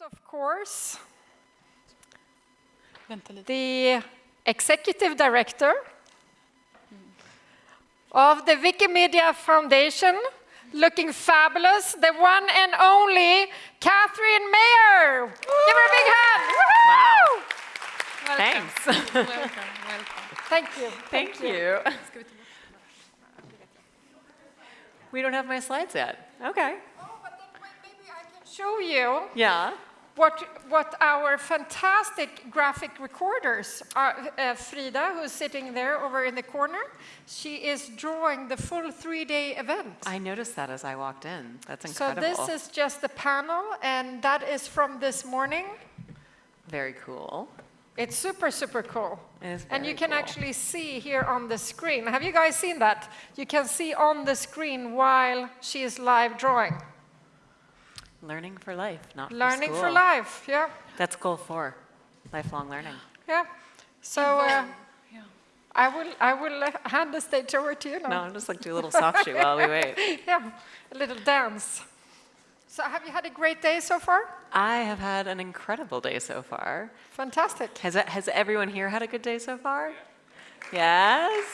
of course, the executive director of the Wikimedia Foundation, looking fabulous, the one and only Katherine Maher. Give her a big hand. Wow. Welcome. Thanks. Welcome, welcome. Thank you. Thank you. We don't have my slides yet. Okay. Show you Yeah. what, what our fantastic graphic recorders are. Uh, Frida, who's sitting there over in the corner, she is drawing the full three-day event. I noticed that as I walked in. That's incredible. So this is just the panel, and that is from this morning. very cool. It's super, super cool. And you can cool. actually see here on the screen. Have you guys seen that? You can see on the screen while she is live drawing. Learning for life, not Learning for for life, yeah, That's goal four, lifelong learning. yeah. So uh, I will, I will uh, hand the stage over to you now. No, I'm just like do a little soft shoe while we wait. Yeah, a little dance. So have you had a great day so far? I have had an incredible day so far. Fantastic. Has, has everyone here had a good day so far? Yes?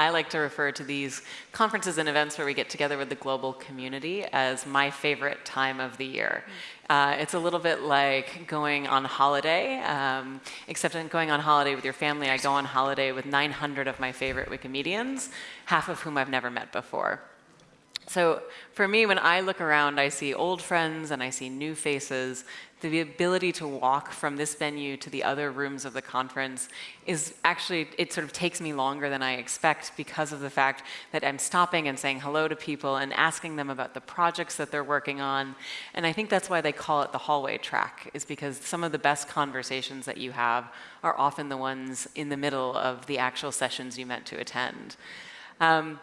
I like to refer to these conferences and events where we get together with the global community as my favorite time of the year. Uh, it's a little bit like going on holiday, um, except in going on holiday with your family, I go on holiday with 900 of my favorite Wikimedians, half of whom I've never met before. So for me, when I look around, I see old friends and I see new faces. The ability to walk from this venue to the other rooms of the conference is actually, it sort of takes me longer than I expect because of the fact that I'm stopping and saying hello to people and asking them about the projects that they're working on. And I think that's why they call it the hallway track, is because some of the best conversations that you have are often the ones in the middle of the actual sessions you meant to attend. Um,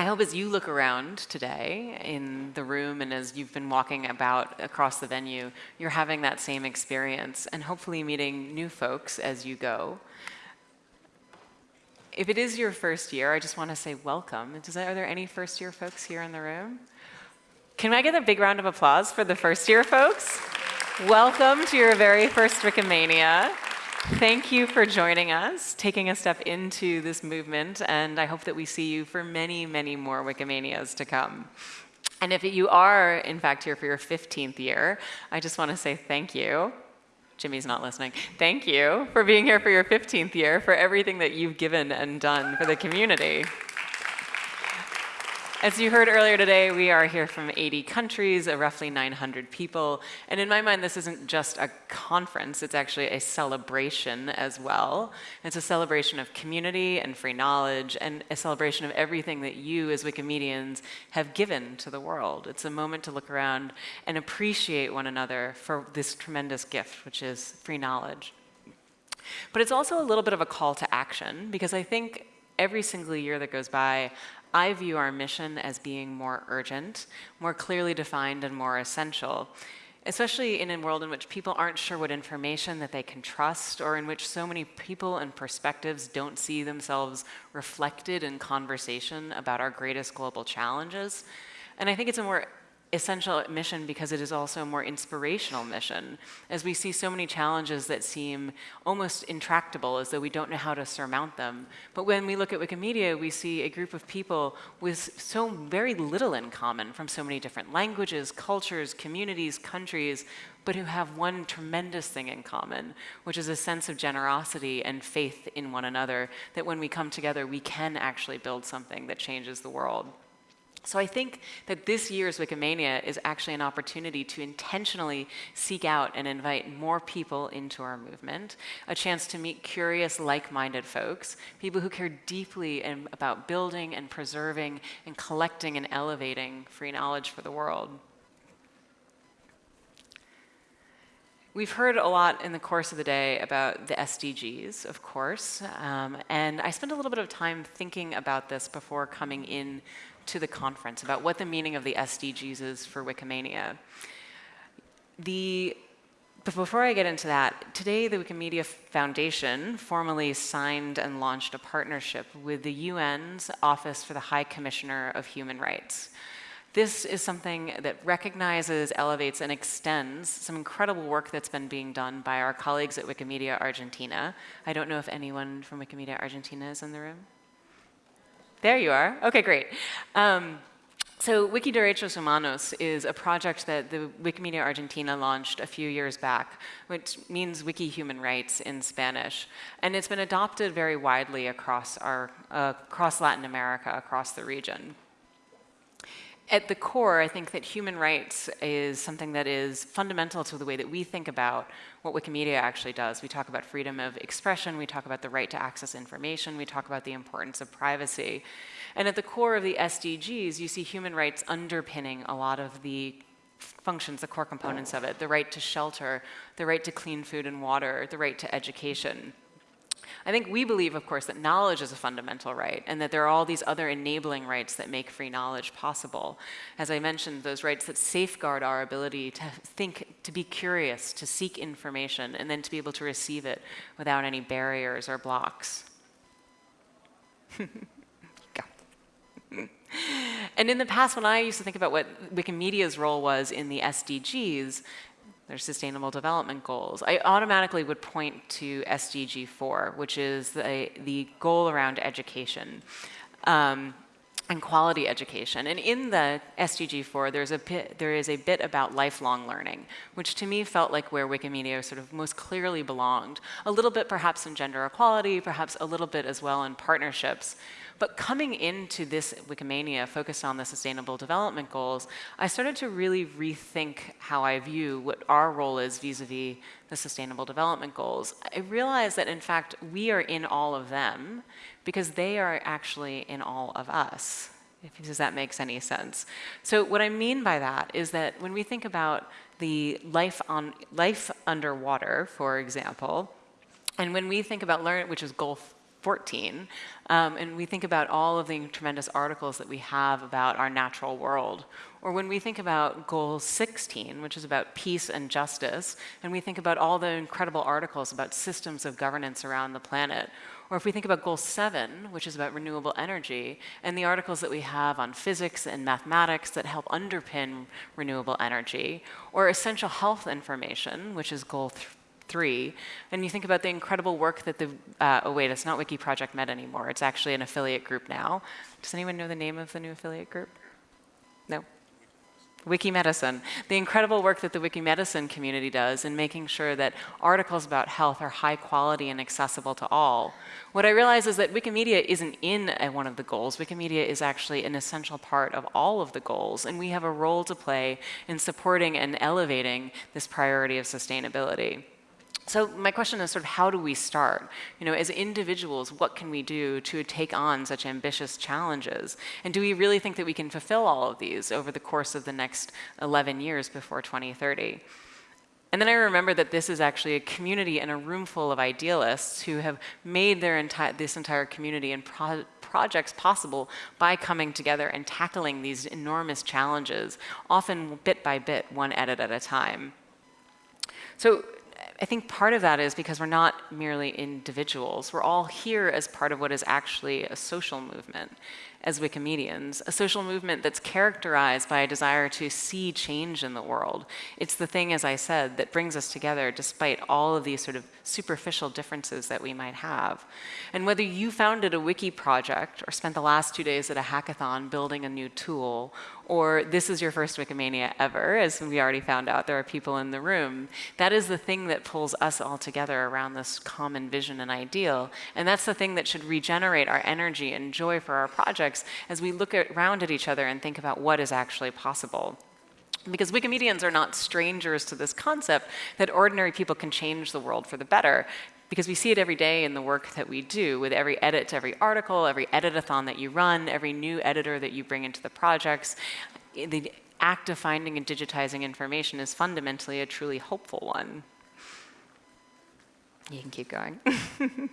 I hope as you look around today in the room and as you've been walking about across the venue, you're having that same experience and hopefully meeting new folks as you go. If it is your first year, I just want to say welcome. Does, are there any first year folks here in the room? Can I get a big round of applause for the first year folks? Welcome to your very first Wikimania. Thank you for joining us, taking a step into this movement, and I hope that we see you for many, many more Wikimanias to come. And if you are, in fact, here for your 15th year, I just want to say thank you. Jimmy's not listening. Thank you for being here for your 15th year, for everything that you've given and done for the community. As you heard earlier today, we are here from 80 countries, uh, roughly 900 people. And in my mind, this isn't just a conference, it's actually a celebration as well. It's a celebration of community and free knowledge and a celebration of everything that you as Wikimedians have given to the world. It's a moment to look around and appreciate one another for this tremendous gift, which is free knowledge. But it's also a little bit of a call to action because I think every single year that goes by, I view our mission as being more urgent, more clearly defined, and more essential, especially in a world in which people aren't sure what information that they can trust, or in which so many people and perspectives don't see themselves reflected in conversation about our greatest global challenges. And I think it's a more essential mission because it is also a more inspirational mission, as we see so many challenges that seem almost intractable, as though we don't know how to surmount them. But when we look at Wikimedia, we see a group of people with so very little in common from so many different languages, cultures, communities, countries, but who have one tremendous thing in common, which is a sense of generosity and faith in one another, that when we come together, we can actually build something that changes the world. So I think that this year's Wikimania is actually an opportunity to intentionally seek out and invite more people into our movement, a chance to meet curious, like-minded folks, people who care deeply in, about building and preserving and collecting and elevating free knowledge for the world. We've heard a lot in the course of the day about the SDGs, of course, um, and I spent a little bit of time thinking about this before coming in to the conference, about what the meaning of the SDGs is for Wikimania. The, before I get into that, today the Wikimedia Foundation formally signed and launched a partnership with the UN's Office for the High Commissioner of Human Rights. This is something that recognizes, elevates, and extends some incredible work that's been being done by our colleagues at Wikimedia Argentina. I don't know if anyone from Wikimedia Argentina is in the room. There you are. Okay, great. Um, so Wikiderechos Humanos is a project that the Wikimedia Argentina launched a few years back, which means Wiki Human Rights in Spanish. And it's been adopted very widely across, our, uh, across Latin America, across the region. At the core, I think that human rights is something that is fundamental to the way that we think about what Wikimedia actually does. We talk about freedom of expression, we talk about the right to access information, we talk about the importance of privacy. And at the core of the SDGs, you see human rights underpinning a lot of the functions, the core components of it, the right to shelter, the right to clean food and water, the right to education. I think we believe, of course, that knowledge is a fundamental right and that there are all these other enabling rights that make free knowledge possible. As I mentioned, those rights that safeguard our ability to think, to be curious, to seek information, and then to be able to receive it without any barriers or blocks. and in the past, when I used to think about what Wikimedia's role was in the SDGs, their sustainable development goals, I automatically would point to SDG 4, which is the, the goal around education. Um, and quality education. And in the SDG 4, there's a bit, there is a bit about lifelong learning, which to me felt like where Wikimedia sort of most clearly belonged. A little bit perhaps in gender equality, perhaps a little bit as well in partnerships. But coming into this Wikimania focused on the Sustainable Development Goals, I started to really rethink how I view what our role is vis-a-vis -vis the Sustainable Development Goals. I realized that in fact we are in all of them because they are actually in all of us. If, does that make any sense? So what I mean by that is that when we think about the life on life underwater, for example, and when we think about learn, which is goal 14, um, and we think about all of the tremendous articles that we have about our natural world, or when we think about goal 16, which is about peace and justice, and we think about all the incredible articles about systems of governance around the planet, or if we think about goal seven, which is about renewable energy, and the articles that we have on physics and mathematics that help underpin renewable energy, or essential health information, which is goal three, and you think about the incredible work that the, uh, oh wait, it's not Wiki Project Med anymore, it's actually an affiliate group now. Does anyone know the name of the new affiliate group? No? Wikimedicine, the incredible work that the Wikimedicine community does in making sure that articles about health are high quality and accessible to all. What I realize is that Wikimedia isn't in a, one of the goals. Wikimedia is actually an essential part of all of the goals, and we have a role to play in supporting and elevating this priority of sustainability. So my question is sort of how do we start? You know, as individuals, what can we do to take on such ambitious challenges? And do we really think that we can fulfill all of these over the course of the next 11 years before 2030? And then I remember that this is actually a community and a room full of idealists who have made their enti this entire community and pro projects possible by coming together and tackling these enormous challenges, often bit by bit, one edit at a time. So I think part of that is because we're not merely individuals. We're all here as part of what is actually a social movement as Wikimedians, a social movement that's characterized by a desire to see change in the world. It's the thing, as I said, that brings us together despite all of these sort of superficial differences that we might have. And whether you founded a wiki project or spent the last two days at a hackathon building a new tool, or this is your first Wikimania ever, as we already found out there are people in the room, that is the thing that pulls us all together around this common vision and ideal. And that's the thing that should regenerate our energy and joy for our projects as we look around at each other and think about what is actually possible. Because Wikimedians are not strangers to this concept that ordinary people can change the world for the better because we see it every day in the work that we do with every edit to every article, every editathon that you run, every new editor that you bring into the projects. The act of finding and digitizing information is fundamentally a truly hopeful one. You can keep going.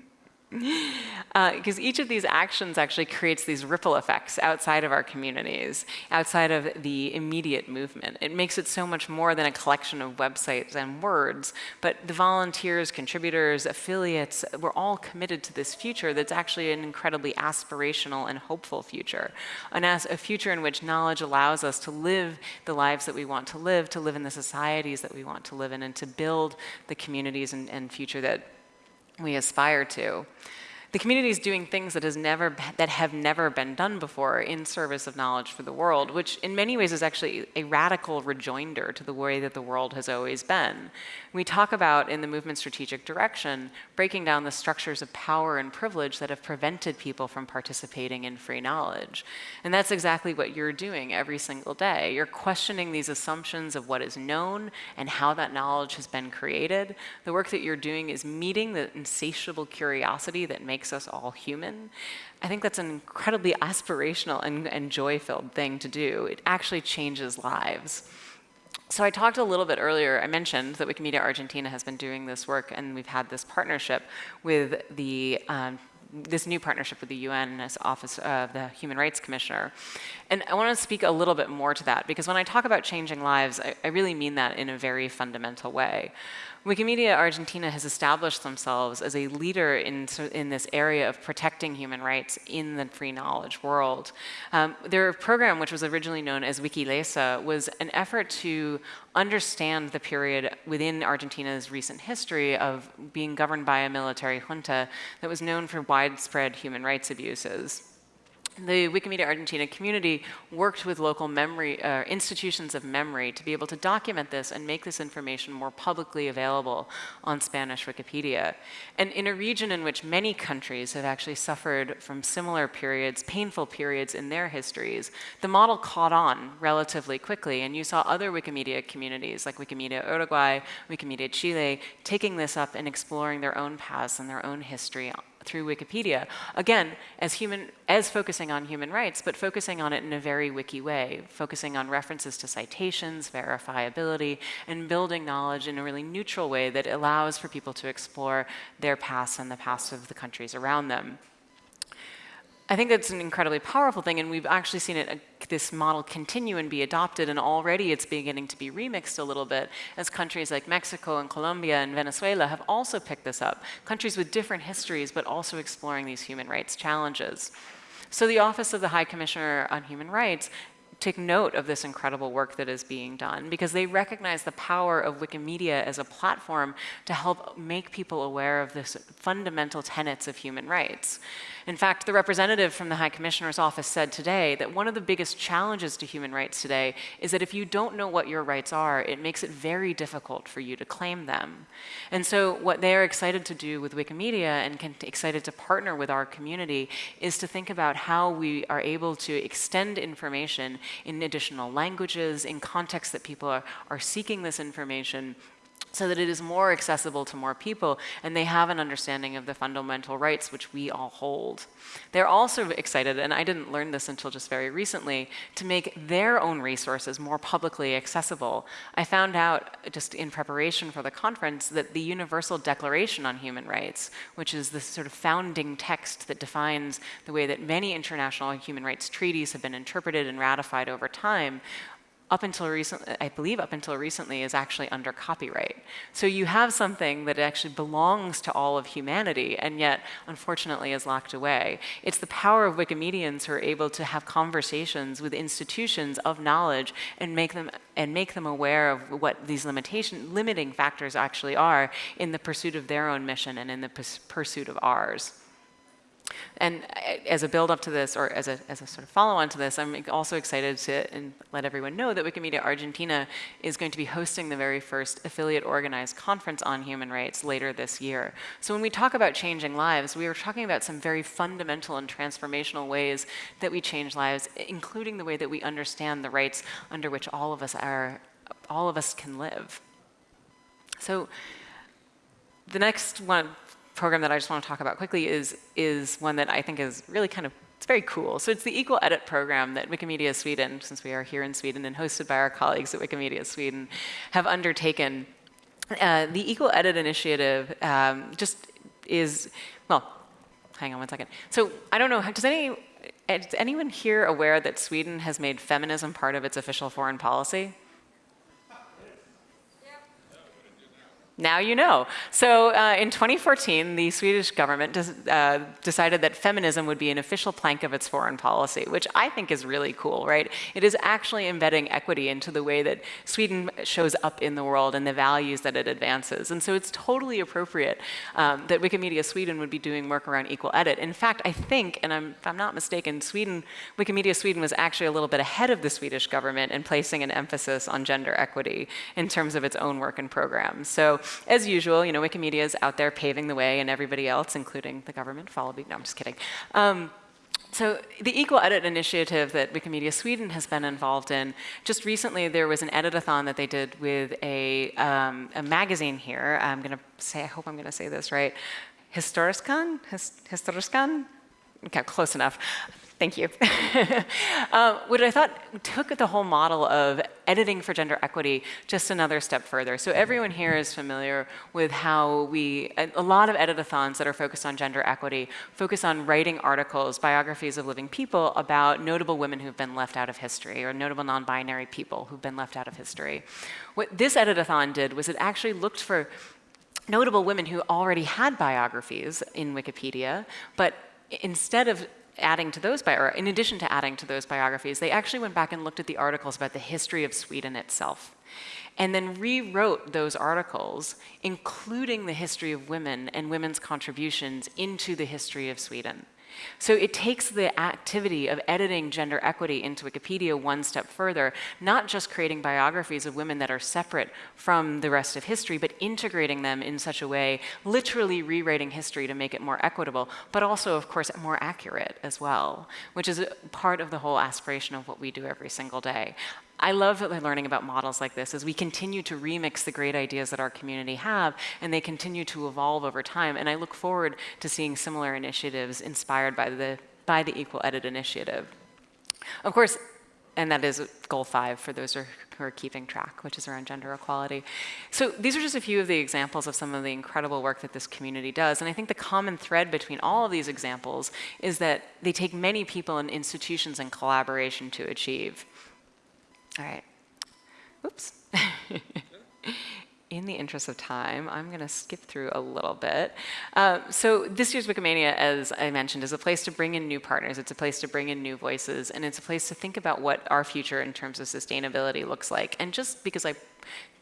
Because uh, each of these actions actually creates these ripple effects outside of our communities, outside of the immediate movement. It makes it so much more than a collection of websites and words, but the volunteers, contributors, affiliates, we're all committed to this future that's actually an incredibly aspirational and hopeful future. An a future in which knowledge allows us to live the lives that we want to live, to live in the societies that we want to live in, and to build the communities and, and future that we aspire to. The community is doing things that, has never, that have never been done before in service of knowledge for the world, which in many ways is actually a radical rejoinder to the way that the world has always been. We talk about in the movement strategic direction, breaking down the structures of power and privilege that have prevented people from participating in free knowledge. And that's exactly what you're doing every single day. You're questioning these assumptions of what is known and how that knowledge has been created. The work that you're doing is meeting the insatiable curiosity that makes us all human. I think that's an incredibly aspirational and, and joy-filled thing to do. It actually changes lives. So I talked a little bit earlier, I mentioned that Wikimedia Argentina has been doing this work and we've had this partnership with the um, this new partnership with the UN as Office of the Human Rights Commissioner. And I want to speak a little bit more to that because when I talk about changing lives, I, I really mean that in a very fundamental way. Wikimedia Argentina has established themselves as a leader in, in this area of protecting human rights in the free knowledge world. Um, their program, which was originally known as Wikilesa, was an effort to understand the period within Argentina's recent history of being governed by a military junta that was known for widespread human rights abuses the Wikimedia Argentina community worked with local memory uh, institutions of memory to be able to document this and make this information more publicly available on Spanish Wikipedia. And in a region in which many countries have actually suffered from similar periods, painful periods in their histories, the model caught on relatively quickly. And you saw other Wikimedia communities like Wikimedia Uruguay, Wikimedia Chile, taking this up and exploring their own paths and their own history through Wikipedia. Again, as, human, as focusing on human rights, but focusing on it in a very wiki way, focusing on references to citations, verifiability, and building knowledge in a really neutral way that allows for people to explore their past and the past of the countries around them. I think that's an incredibly powerful thing, and we've actually seen it, uh, this model continue and be adopted, and already it's beginning to be remixed a little bit as countries like Mexico and Colombia and Venezuela have also picked this up. Countries with different histories, but also exploring these human rights challenges. So the Office of the High Commissioner on Human Rights take note of this incredible work that is being done because they recognize the power of Wikimedia as a platform to help make people aware of this fundamental tenets of human rights. In fact, the representative from the High Commissioner's office said today that one of the biggest challenges to human rights today is that if you don't know what your rights are, it makes it very difficult for you to claim them. And so what they're excited to do with Wikimedia and excited to partner with our community is to think about how we are able to extend information in additional languages, in contexts that people are, are seeking this information, so that it is more accessible to more people and they have an understanding of the fundamental rights which we all hold. They're also excited, and I didn't learn this until just very recently, to make their own resources more publicly accessible. I found out just in preparation for the conference that the Universal Declaration on Human Rights, which is the sort of founding text that defines the way that many international human rights treaties have been interpreted and ratified over time, up until recently, I believe up until recently, is actually under copyright. So you have something that actually belongs to all of humanity and yet, unfortunately, is locked away. It's the power of Wikimedians who are able to have conversations with institutions of knowledge and make them and make them aware of what these limitation limiting factors actually are in the pursuit of their own mission and in the pursuit of ours. And uh, as a build up to this, or as a, as a sort of follow on to this, I'm also excited to let everyone know that Wikimedia Argentina is going to be hosting the very first affiliate organized conference on human rights later this year. So when we talk about changing lives, we are talking about some very fundamental and transformational ways that we change lives, including the way that we understand the rights under which all of us are, all of us can live. So the next one, program that I just want to talk about quickly is, is one that I think is really kind of, it's very cool. So it's the Equal Edit program that Wikimedia Sweden, since we are here in Sweden and hosted by our colleagues at Wikimedia Sweden, have undertaken. Uh, the Equal Edit initiative um, just is, well, hang on one second. So I don't know, does any, is anyone here aware that Sweden has made feminism part of its official foreign policy? Now you know. So uh, in 2014, the Swedish government uh, decided that feminism would be an official plank of its foreign policy, which I think is really cool, right? It is actually embedding equity into the way that Sweden shows up in the world and the values that it advances. And so it's totally appropriate um, that Wikimedia Sweden would be doing work around equal edit. In fact, I think, and I'm, if I'm not mistaken, Sweden, Wikimedia Sweden was actually a little bit ahead of the Swedish government in placing an emphasis on gender equity in terms of its own work and programs. So as usual, you know, Wikimedia is out there paving the way and everybody else, including the government, follow me. No, I'm just kidding. Um, so the Equal Edit initiative that Wikimedia Sweden has been involved in, just recently there was an editathon that they did with a, um, a magazine here. I'm going to say, I hope I'm going to say this right, Historiskan? Historiskan? Okay, close enough. Thank you. uh, what I thought took the whole model of editing for gender equity just another step further. So everyone here is familiar with how we, a lot of editathons that are focused on gender equity focus on writing articles, biographies of living people about notable women who've been left out of history or notable non-binary people who've been left out of history. What this editathon did was it actually looked for notable women who already had biographies in Wikipedia, but instead of adding to those, or in addition to adding to those biographies, they actually went back and looked at the articles about the history of Sweden itself and then rewrote those articles, including the history of women and women's contributions into the history of Sweden. So it takes the activity of editing gender equity into Wikipedia one step further, not just creating biographies of women that are separate from the rest of history, but integrating them in such a way, literally rewriting history to make it more equitable, but also, of course, more accurate as well, which is part of the whole aspiration of what we do every single day. I love learning about models like this as we continue to remix the great ideas that our community have and they continue to evolve over time. And I look forward to seeing similar initiatives inspired by the, by the Equal Edit initiative. Of course, and that is goal five for those who are keeping track, which is around gender equality. So these are just a few of the examples of some of the incredible work that this community does. And I think the common thread between all of these examples is that they take many people and institutions in collaboration to achieve. All right. Oops. in the interest of time, I'm going to skip through a little bit. Uh, so this year's Wikimania, as I mentioned, is a place to bring in new partners. It's a place to bring in new voices, and it's a place to think about what our future in terms of sustainability looks like. And just because I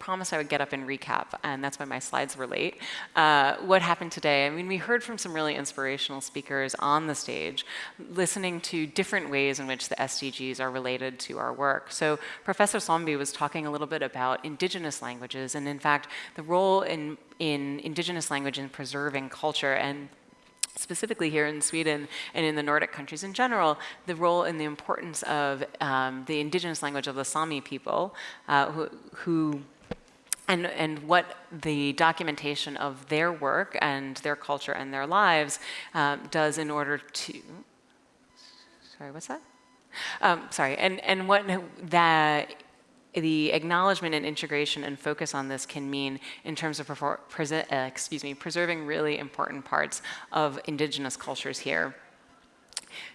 promised I would get up and recap, and that's why my slides were late. Uh, what happened today? I mean, we heard from some really inspirational speakers on the stage, listening to different ways in which the SDGs are related to our work. So Professor Sombi was talking a little bit about indigenous languages, and in fact, the role in, in indigenous language in preserving culture and specifically here in Sweden and in the Nordic countries in general, the role and the importance of um, the indigenous language of the Sami people uh, who, who and, and what the documentation of their work and their culture and their lives um, does in order to, sorry, what's that? Um, sorry, and, and what that the acknowledgement and integration and focus on this can mean in terms of uh, excuse me, preserving really important parts of indigenous cultures here.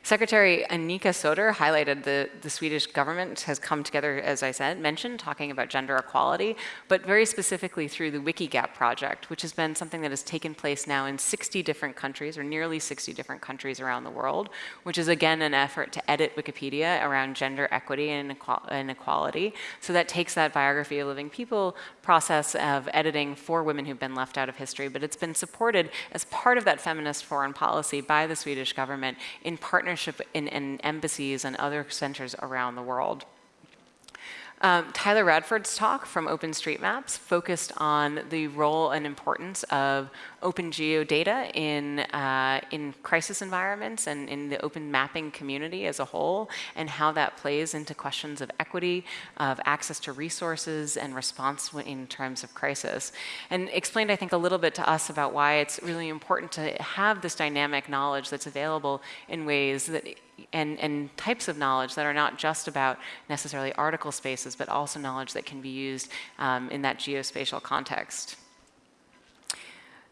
Secretary Annika Söder highlighted the, the Swedish government has come together, as I said, mentioned, talking about gender equality, but very specifically through the Wikigap project, which has been something that has taken place now in 60 different countries, or nearly 60 different countries around the world, which is again an effort to edit Wikipedia around gender equity and inequality. So that takes that biography of living people process of editing for women who've been left out of history, but it's been supported as part of that feminist foreign policy by the Swedish government in partnership in, in embassies and other centers around the world. Um, Tyler Radford's talk from OpenStreetMaps focused on the role and importance of open geodata in, uh, in crisis environments and in the open mapping community as a whole, and how that plays into questions of equity, of access to resources, and response in terms of crisis. And explained, I think, a little bit to us about why it's really important to have this dynamic knowledge that's available in ways that and, and types of knowledge that are not just about necessarily article spaces, but also knowledge that can be used um, in that geospatial context.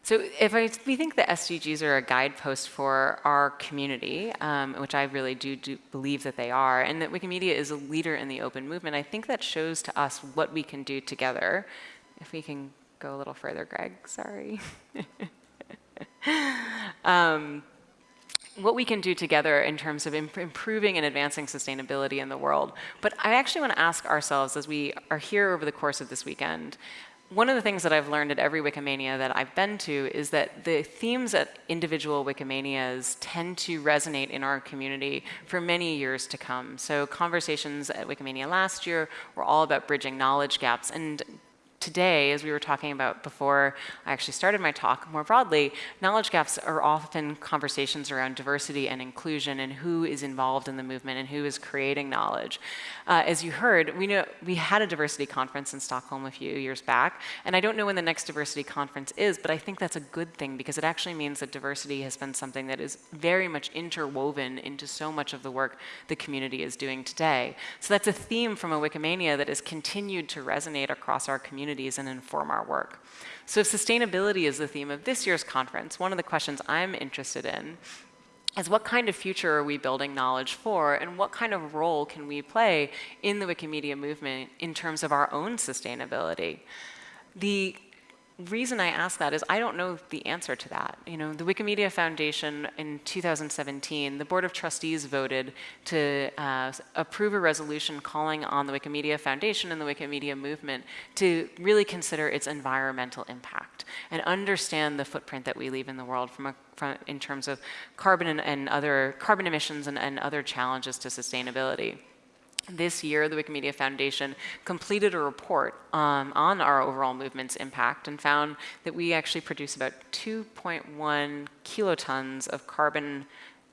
So if I, we think the SDGs are a guidepost for our community, um, which I really do, do, believe that they are, and that Wikimedia is a leader in the open movement, I think that shows to us what we can do together. If we can go a little further, Greg, sorry. um, what we can do together in terms of imp improving and advancing sustainability in the world. But I actually want to ask ourselves as we are here over the course of this weekend, one of the things that I've learned at every Wikimania that I've been to is that the themes at individual Wikimanias tend to resonate in our community for many years to come. So conversations at Wikimania last year were all about bridging knowledge gaps. And today, as we were talking about before I actually started my talk more broadly, knowledge gaps are often conversations around diversity and inclusion and who is involved in the movement and who is creating knowledge. Uh, as you heard, we know we had a diversity conference in Stockholm a few years back, and I don't know when the next diversity conference is, but I think that's a good thing because it actually means that diversity has been something that is very much interwoven into so much of the work the community is doing today. So that's a theme from a Wikimania that has continued to resonate across our community communities and inform our work. So if sustainability is the theme of this year's conference, one of the questions I'm interested in is what kind of future are we building knowledge for and what kind of role can we play in the Wikimedia movement in terms of our own sustainability? The reason I ask that is I don't know the answer to that. You know, the Wikimedia Foundation in 2017, the Board of Trustees voted to uh, approve a resolution calling on the Wikimedia Foundation and the Wikimedia movement to really consider its environmental impact and understand the footprint that we leave in the world from a from, in terms of carbon and, and other carbon emissions and, and other challenges to sustainability. This year, the Wikimedia Foundation completed a report um, on our overall movement's impact and found that we actually produce about 2.1 kilotons of carbon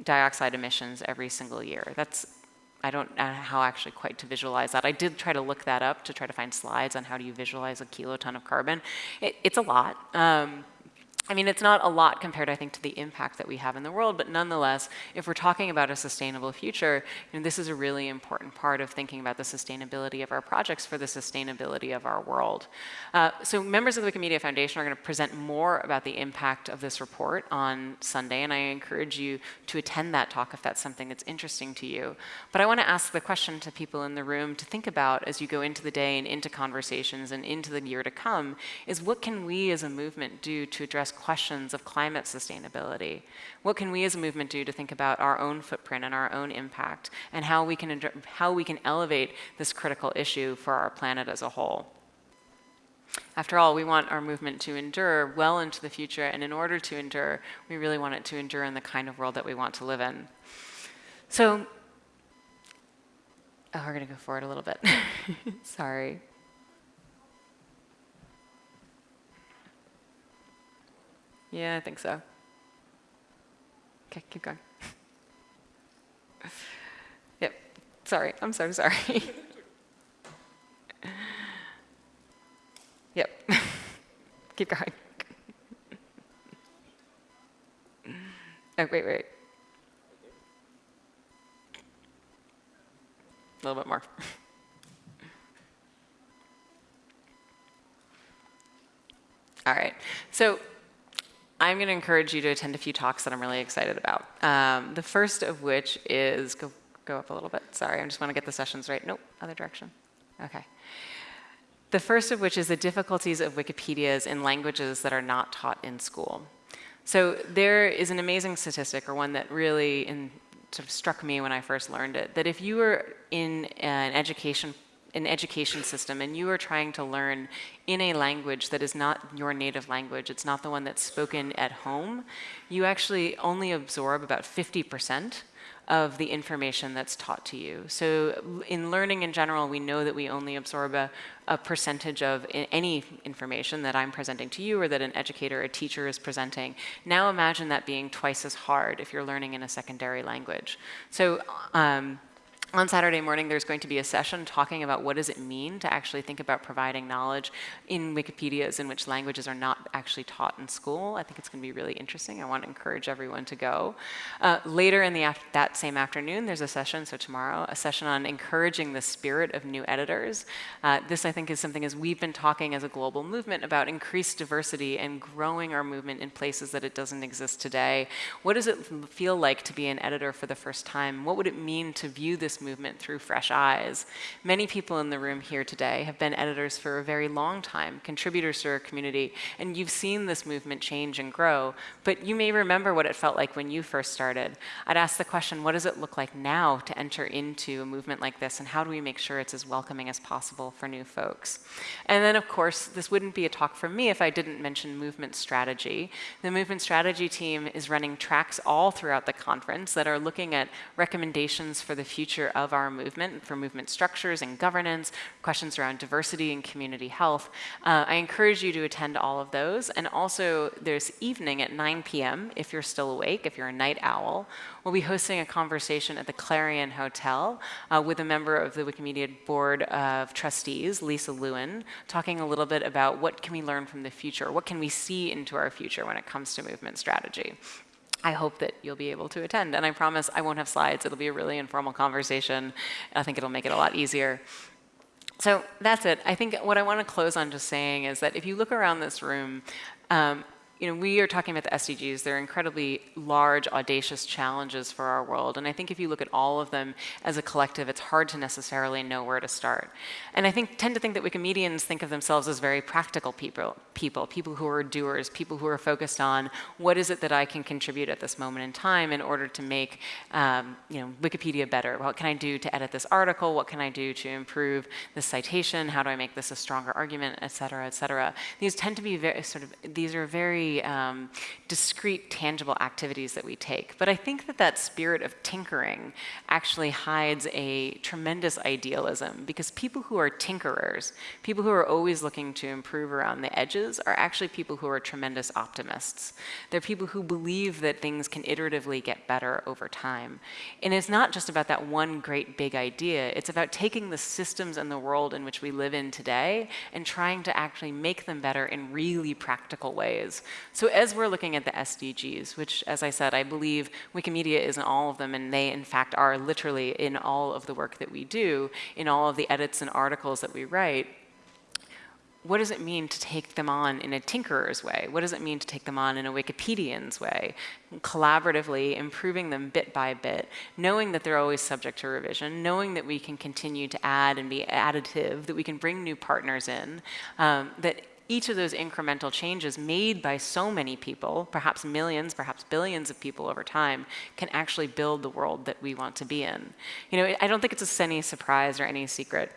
dioxide emissions every single year. That's I don't know how actually quite to visualize that. I did try to look that up to try to find slides on how do you visualize a kiloton of carbon. It, it's a lot. Um, I mean, it's not a lot compared, I think, to the impact that we have in the world, but nonetheless, if we're talking about a sustainable future, you know, this is a really important part of thinking about the sustainability of our projects for the sustainability of our world. Uh, so members of the Wikimedia Foundation are going to present more about the impact of this report on Sunday, and I encourage you to attend that talk if that's something that's interesting to you. But I want to ask the question to people in the room to think about as you go into the day and into conversations and into the year to come, is what can we as a movement do to address questions of climate sustainability. What can we as a movement do to think about our own footprint and our own impact and how we can, how we can elevate this critical issue for our planet as a whole? After all, we want our movement to endure well into the future, and in order to endure, we really want it to endure in the kind of world that we want to live in. So, oh, we're going to go forward a little bit. Sorry. Yeah, I think so. Okay, keep going. yep, sorry, I'm so sorry. yep, keep going. oh, wait, wait. A little bit more. All right, so I'm going to encourage you to attend a few talks that I'm really excited about. Um, the first of which is, go, go up a little bit, sorry, I just want to get the sessions right. Nope, other direction. Okay. The first of which is the difficulties of Wikipedias in languages that are not taught in school. So there is an amazing statistic, or one that really in, sort of struck me when I first learned it, that if you were in an education an education system and you are trying to learn in a language that is not your native language, it's not the one that's spoken at home, you actually only absorb about 50% of the information that's taught to you. So in learning in general, we know that we only absorb a, a percentage of any information that I'm presenting to you or that an educator, a teacher is presenting. Now imagine that being twice as hard if you're learning in a secondary language. So um, on Saturday morning, there's going to be a session talking about what does it mean to actually think about providing knowledge in Wikipedias in which languages are not actually taught in school. I think it's going to be really interesting. I want to encourage everyone to go. Uh, later in the that same afternoon, there's a session, so tomorrow, a session on encouraging the spirit of new editors. Uh, this, I think, is something as we've been talking as a global movement about increased diversity and growing our movement in places that it doesn't exist today. What does it feel like to be an editor for the first time? What would it mean to view this movement through fresh eyes. Many people in the room here today have been editors for a very long time, contributors to our community, and you've seen this movement change and grow, but you may remember what it felt like when you first started. I'd ask the question, what does it look like now to enter into a movement like this, and how do we make sure it's as welcoming as possible for new folks? And then, of course, this wouldn't be a talk from me if I didn't mention movement strategy. The movement strategy team is running tracks all throughout the conference that are looking at recommendations for the future of our movement, for movement structures and governance, questions around diversity and community health. Uh, I encourage you to attend all of those. And also, there's evening at 9 p.m., if you're still awake, if you're a night owl, we'll be hosting a conversation at the Clarion Hotel uh, with a member of the Wikimedia Board of Trustees, Lisa Lewin, talking a little bit about what can we learn from the future, what can we see into our future when it comes to movement strategy. I hope that you'll be able to attend. And I promise I won't have slides. It'll be a really informal conversation. I think it'll make it a lot easier. So that's it. I think what I want to close on just saying is that if you look around this room, um, you know, we are talking about the SDGs. They're incredibly large, audacious challenges for our world. And I think if you look at all of them as a collective, it's hard to necessarily know where to start. And I think tend to think that Wikimedians think of themselves as very practical people, people, people who are doers, people who are focused on what is it that I can contribute at this moment in time in order to make, um, you know, Wikipedia better. What can I do to edit this article? What can I do to improve this citation? How do I make this a stronger argument, et cetera, et cetera? These tend to be very sort of, these are very um, discrete, tangible activities that we take. But I think that that spirit of tinkering actually hides a tremendous idealism because people who are tinkerers, people who are always looking to improve around the edges, are actually people who are tremendous optimists. They're people who believe that things can iteratively get better over time. And it's not just about that one great big idea, it's about taking the systems and the world in which we live in today and trying to actually make them better in really practical ways. So as we're looking at the SDGs, which as I said, I believe Wikimedia is in all of them and they in fact are literally in all of the work that we do, in all of the edits and articles that we write, what does it mean to take them on in a tinkerer's way? What does it mean to take them on in a Wikipedian's way? Collaboratively improving them bit by bit, knowing that they're always subject to revision, knowing that we can continue to add and be additive, that we can bring new partners in, um, that each of those incremental changes made by so many people, perhaps millions, perhaps billions of people over time, can actually build the world that we want to be in. You know, I don't think it's a any surprise or any secret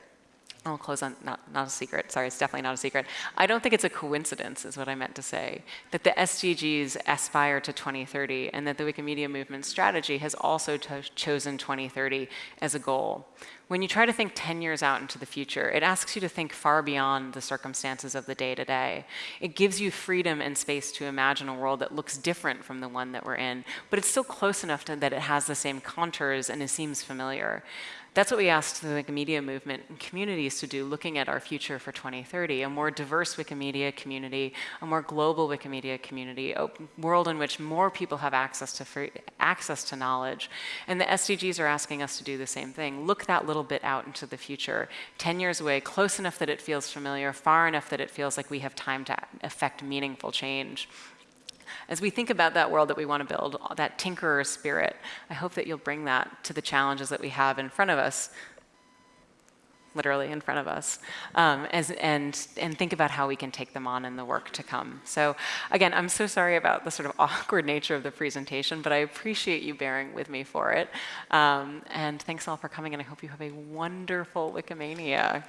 I'll close on, not, not a secret, sorry, it's definitely not a secret. I don't think it's a coincidence, is what I meant to say, that the SDGs aspire to 2030 and that the Wikimedia Movement strategy has also chosen 2030 as a goal. When you try to think 10 years out into the future, it asks you to think far beyond the circumstances of the day to day. It gives you freedom and space to imagine a world that looks different from the one that we're in, but it's still close enough to, that it has the same contours and it seems familiar. That's what we asked the Wikimedia movement and communities to do, looking at our future for 2030, a more diverse Wikimedia community, a more global Wikimedia community, a world in which more people have access to free, access to knowledge. And the SDGs are asking us to do the same thing. Look that little bit out into the future, 10 years away, close enough that it feels familiar, far enough that it feels like we have time to affect meaningful change as we think about that world that we want to build, that tinkerer spirit, I hope that you'll bring that to the challenges that we have in front of us, literally in front of us, um, as, and, and think about how we can take them on in the work to come. So again, I'm so sorry about the sort of awkward nature of the presentation, but I appreciate you bearing with me for it. Um, and thanks all for coming, and I hope you have a wonderful Wikimania.